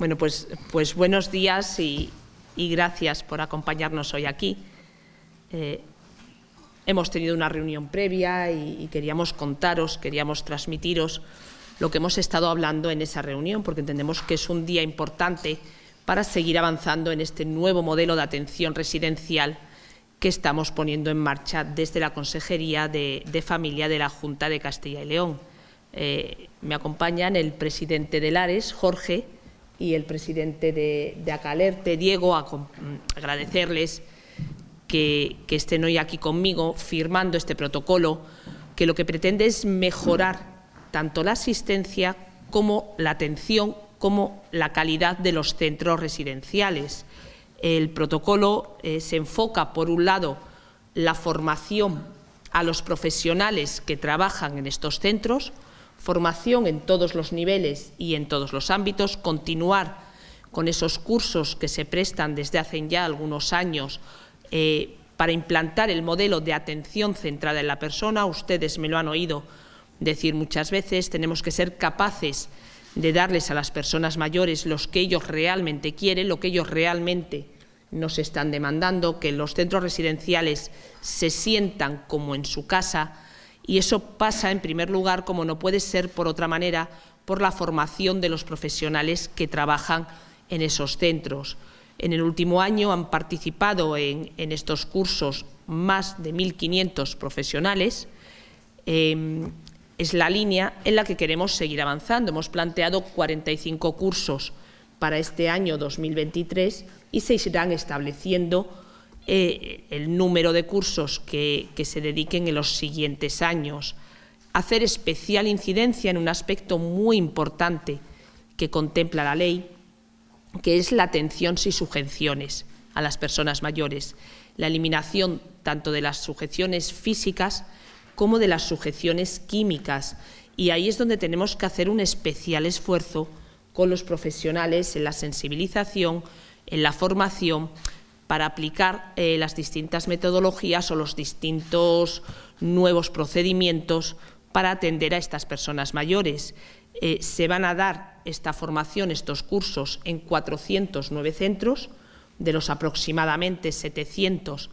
Bueno, pues, pues buenos días y, gracias por acompañarnos hoy aquí. Eh, hemos tenido una reunión previa y, queríamos contaros, queríamos transmitiros lo que hemos estado hablando en esa reunión, porque entendemos que es un día importante para seguir avanzando en este nuevo modelo de atención residencial que estamos poniendo en marcha desde la Consejería de, Familia de la Junta de Castilla y León. Eh, me acompañan el presidente de Lares, Jorge, y el presidente de, Acalerte, Diego, a, agradecerles que, estén hoy aquí conmigo firmando este protocolo que lo que pretende es mejorar tanto la asistencia como la atención como la calidad de los centros residenciales. El protocolo eh, se enfoca, por un lado, la formación a los profesionales que trabajan en estos centros, formación en todos los niveles y en todos los ámbitos, continuar con esos cursos que se prestan desde hace ya algunos años eh, para implantar el modelo de atención centrada en la persona. Ustedes me lo han oído decir muchas veces, tenemos que ser capaces de darles a las personas mayores lo que ellos realmente quieren, lo que ellos realmente nos están demandando, que los centros residenciales se sientan como en su casa, y eso pasa, en primer lugar, como no puede ser por otra manera, por la formación de los profesionales que trabajan en esos centros. En el último año han participado en, estos cursos más de 1.500 profesionales. Em, es la línea en la que queremos seguir avanzando. Hemos planteado 45 cursos para este año 2023 y se irán estableciendo eh, el número de cursos que, se dediquen en los siguientes años. Hacer especial incidencia en un aspecto muy importante que contempla la ley, que es la atención sin sujeciones a las personas mayores, la eliminación tanto de las sujeciones físicas como de las sujeciones químicas. Y ahí es donde tenemos que hacer un especial esfuerzo con los profesionales en la sensibilización, en la formación, para aplicar eh, las distintas metodologías o los distintos nuevos procedimientos para atender a estas personas mayores. Eh, se van a dar esta formación, estos cursos, en 409 centros, de los aproximadamente 700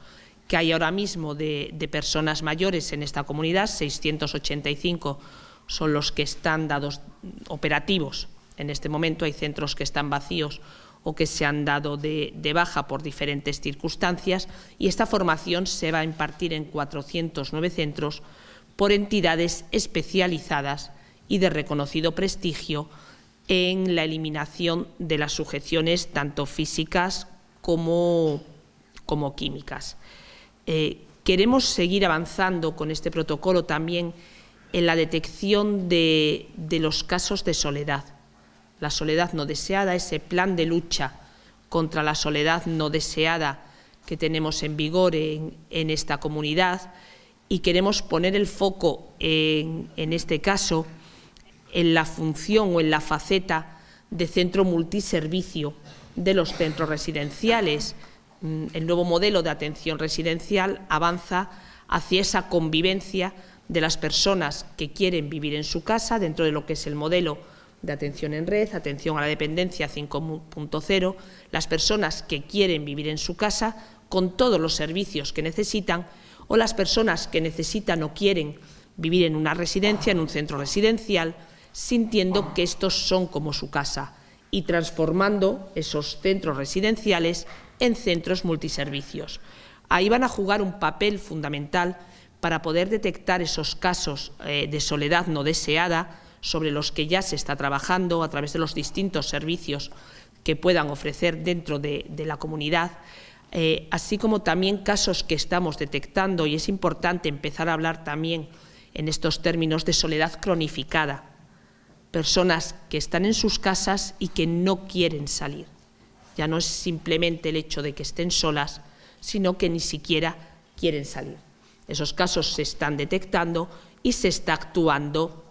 que hay ahora mismo de, de personas mayores en esta comunidad, 685 son los que están dados operativos en este momento, hay centros que están vacíos o que se han dado de, baja por diferentes circunstancias y esta formación se va a impartir en 409 centros por entidades especializadas y de reconocido prestigio en la eliminación de las sujeciones tanto físicas como, como químicas. Eh, queremos seguir avanzando con este protocolo también en la detección de los casos de soledad la soledad no deseada, ese plan de lucha contra la soledad no deseada que tenemos en vigor en, esta comunidad y queremos poner el foco en, en este caso en la función o en la faceta de centro multiservicio de los centros residenciales. Mm, el nuevo modelo de atención residencial avanza hacia esa convivencia de las personas que quieren vivir en su casa dentro de lo que es el modelo de atención en red, atención a la dependencia 5.0, las personas que quieren vivir en su casa con todos los servicios que necesitan o las personas que necesitan o quieren vivir en una residencia, en un centro residencial, sintiendo que estos son como su casa y transformando esos centros residenciales en centros multiservicios. Ahí van a jugar un papel fundamental para poder detectar esos casos eh, de soledad no deseada, sobre los que ya se está trabajando a través de los distintos servicios que puedan ofrecer dentro de, la comunidad, eh, así como también casos que estamos detectando, y es importante empezar a hablar también en estos términos de soledad cronificada, personas que están en sus casas y que no quieren salir. Ya no es simplemente el hecho de que estén solas, sino que ni siquiera quieren salir. Esos casos se están detectando y se está actuando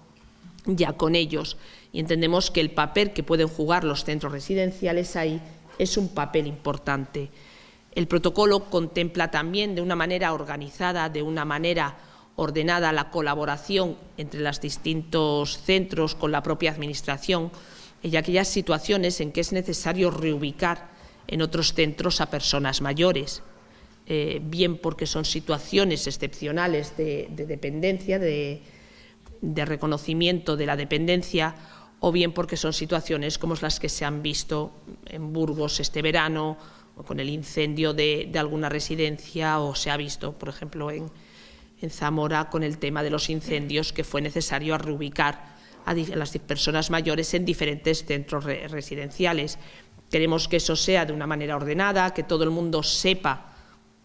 ya con ellos y entendemos que el papel que pueden jugar los centros residenciales ahí es un papel importante. El protocolo contempla también de una manera organizada, de una manera ordenada, la colaboración entre los distintos centros con la propia Administración y aquellas situaciones en que es necesario reubicar en otros centros a personas mayores, eh, bien porque son situaciones excepcionales de, dependencia, de, reconocimiento de la dependencia, o bien porque son situaciones como las que se han visto en Burgos este verano, con el incendio de, alguna residencia, o se ha visto, por ejemplo, en, Zamora con el tema de los incendios, que fue necesario reubicar a, las personas mayores en diferentes centros residenciales. Queremos que eso sea de una manera ordenada, que todo el mundo sepa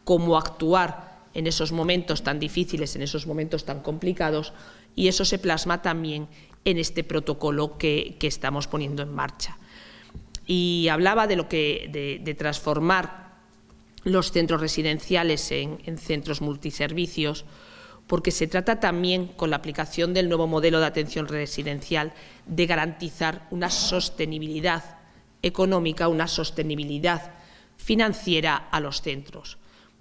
cómo actuar en esos momentos tan difíciles, en esos momentos tan complicados, y eso se plasma también en este protocolo que, estamos poniendo en marcha. Y hablaba de lo que de, transformar los centros residenciales en, en centros multiservicios, porque se trata también, con la aplicación del nuevo modelo de atención residencial, de garantizar una sostenibilidad económica, una sostenibilidad financiera a los centros.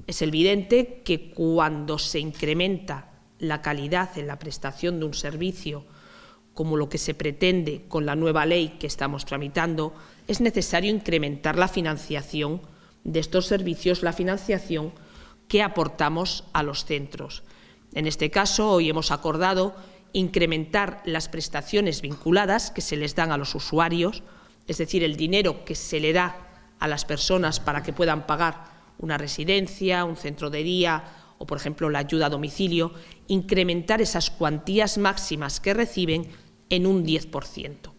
Es evidente que cuando se incrementa la calidad en la prestación de un servicio, como lo que se pretende con la nueva ley que estamos tramitando, es necesario incrementar la financiación de estos servicios, la financiación que aportamos a los centros. En este caso, hoy hemos acordado incrementar las prestaciones vinculadas que se les dan a los usuarios, es decir, el dinero que se le da a las personas para que puedan pagar una residencia, un centro de día o, por ejemplo, la ayuda a domicilio, incrementar esas cuantías máximas que reciben en un 10%.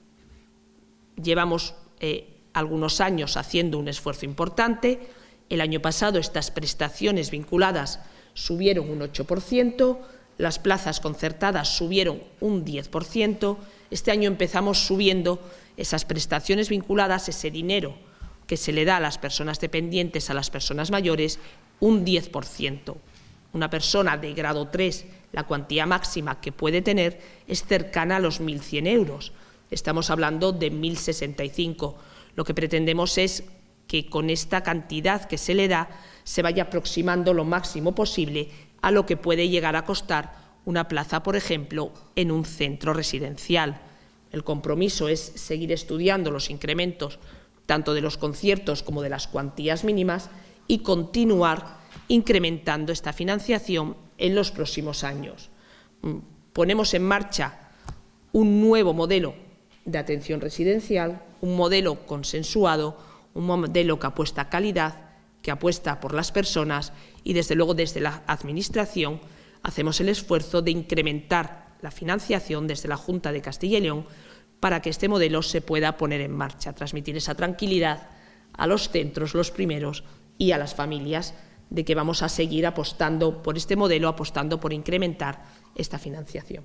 Llevamos eh, algunos años haciendo un esfuerzo importante. El año pasado estas prestaciones vinculadas subieron un 8%, las plazas concertadas subieron un 10%. Este año empezamos subiendo esas prestaciones vinculadas, ese dinero que se le da a las personas dependientes, a las personas mayores, un 10%. Una persona de grado 3, la cuantía máxima que puede tener es cercana a los 1.100 euros. Estamos hablando de 1.065. Lo que pretendemos es que con esta cantidad que se le da se vaya aproximando lo máximo posible a lo que puede llegar a costar una plaza, por ejemplo, en un centro residencial. El compromiso es seguir estudiando los incrementos tanto de los conciertos como de las cuantías mínimas, y continuar incrementando esta financiación en los próximos años. Mm, ponemos en marcha un nuevo modelo de atención residencial, un modelo consensuado, un modelo que apuesta a calidad, que apuesta por las personas y, desde luego, desde la Administración hacemos el esfuerzo de incrementar la financiación desde la Junta de Castilla y León para que este modelo se pueda poner en marcha, transmitir esa tranquilidad a los centros, los primeros, y a las familias de que vamos a seguir apostando por este modelo, apostando por incrementar esta financiación.